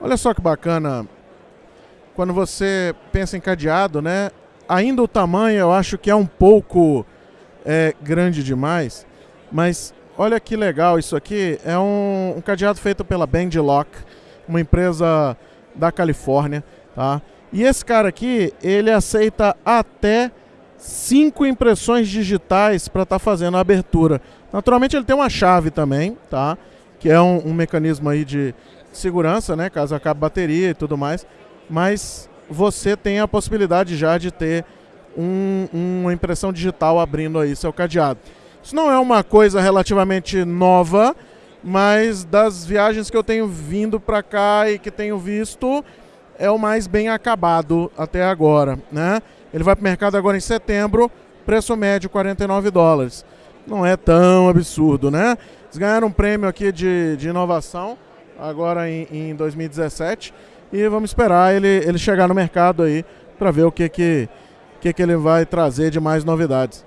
Olha só que bacana. Quando você pensa em cadeado, né? Ainda o tamanho eu acho que é um pouco é, grande demais, mas olha que legal isso aqui. É um, um cadeado feito pela Band Lock, uma empresa da Califórnia, tá? E esse cara aqui, ele aceita até cinco impressões digitais para estar tá fazendo a abertura. Naturalmente ele tem uma chave também, tá? Que é um, um mecanismo aí de segurança, né? Caso acabe a bateria e tudo mais. Mas você tem a possibilidade já de ter um, uma impressão digital abrindo aí seu cadeado. Isso não é uma coisa relativamente nova, mas das viagens que eu tenho vindo para cá e que tenho visto, é o mais bem acabado até agora, né? Ele vai para o mercado agora em setembro, preço médio 49 dólares. Não é tão absurdo, né? Eles ganharam um prêmio aqui de, de inovação agora em, em 2017 e vamos esperar ele, ele chegar no mercado aí para ver o que que, que que ele vai trazer de mais novidades.